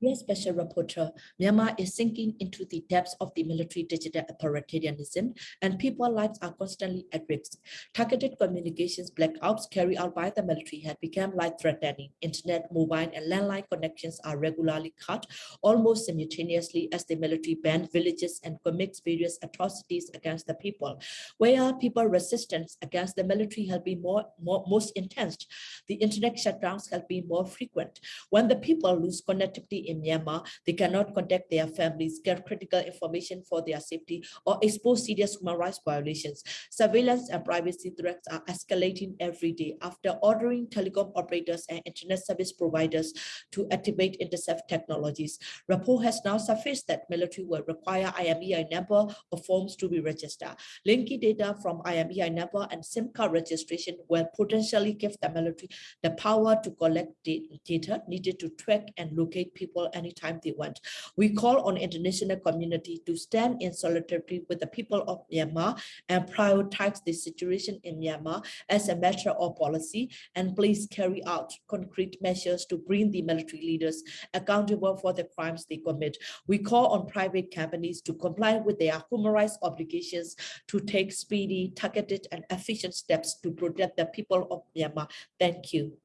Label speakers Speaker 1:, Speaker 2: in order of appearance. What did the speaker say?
Speaker 1: Yes, Special Rapporteur, Myanmar is sinking into the depths of the military digital authoritarianism and people's lives are constantly at risk. Targeted communications blackouts carried out by the military have become life-threatening. Internet, mobile, and landline connections are regularly cut almost simultaneously as the military banned villages and commits various atrocities against the people. Where people resistance against the military have been more, more most intense, the internet shutdowns have been more frequent. When the people lose connectivity in Myanmar, they cannot contact their families, get critical information for their safety, or expose serious human rights violations. Surveillance and privacy threats are escalating every day after ordering telecom operators and internet service providers to activate intercept technologies. Report has now surfaced that military will require IMEI number of forms to be registered. Linky data from IMEI number and SIM card registration will potentially give the military the power to collect data needed to track and locate people people anytime they want. We call on international community to stand in solidarity with the people of Myanmar and prioritize the situation in Myanmar as a matter of policy and please carry out concrete measures to bring the military leaders accountable for the crimes they commit. We call on private companies to comply with their human rights obligations to take speedy, targeted, and efficient steps to protect the people of Myanmar. Thank you.